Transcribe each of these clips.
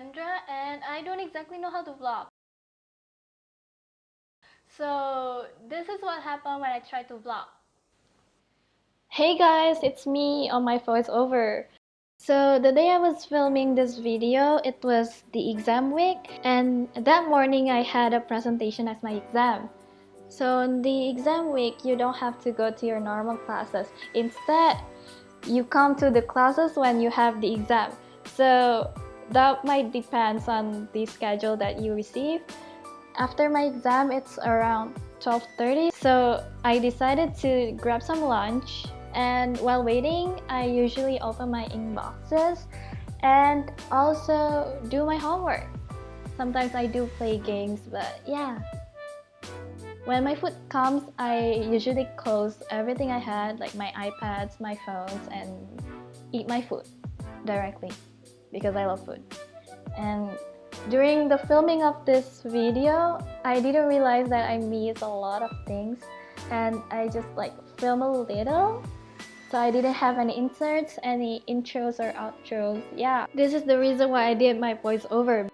Sandra and I don't exactly know how to vlog. So this is what happened when I tried to vlog. Hey guys, it's me on my voiceover. So the day I was filming this video, it was the exam week and that morning I had a presentation as my exam. So in the exam week, you don't have to go to your normal classes. Instead, you come to the classes when you have the exam. So that might depends on the schedule that you receive. After my exam, it's around 12.30. So I decided to grab some lunch and while waiting, I usually open my inboxes and also do my homework. Sometimes I do play games, but yeah. When my food comes, I usually close everything I had, like my iPads, my phones, and eat my food directly because I love food. And during the filming of this video, I didn't realize that I missed a lot of things and I just like film a little so I didn't have any inserts, any intros or outros. Yeah, this is the reason why I did my voiceover.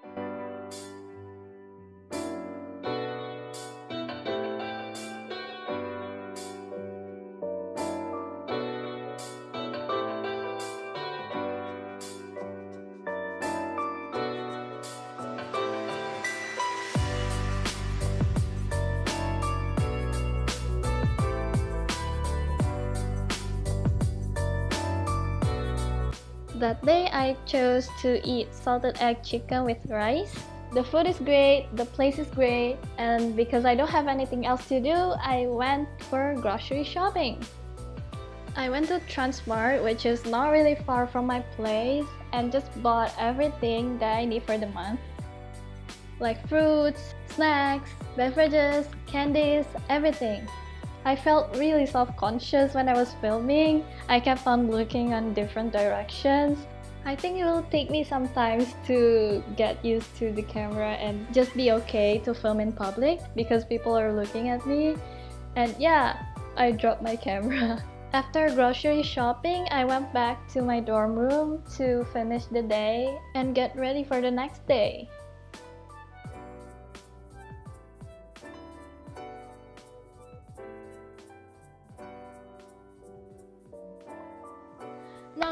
That day I chose to eat salted egg chicken with rice. The food is great, the place is great, and because I don't have anything else to do, I went for grocery shopping. I went to Transmart, which is not really far from my place, and just bought everything that I need for the month. Like fruits, snacks, beverages, candies, everything. I felt really self-conscious when I was filming. I kept on looking on different directions. I think it will take me some time to get used to the camera and just be okay to film in public because people are looking at me. And yeah, I dropped my camera. After grocery shopping, I went back to my dorm room to finish the day and get ready for the next day.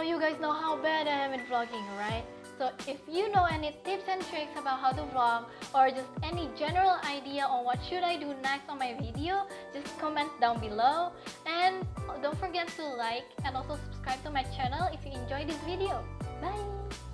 You guys know how bad I am in vlogging, right? So if you know any tips and tricks about how to vlog or just any general idea on what should I do next on my video, just comment down below. And don't forget to like and also subscribe to my channel if you enjoyed this video. Bye!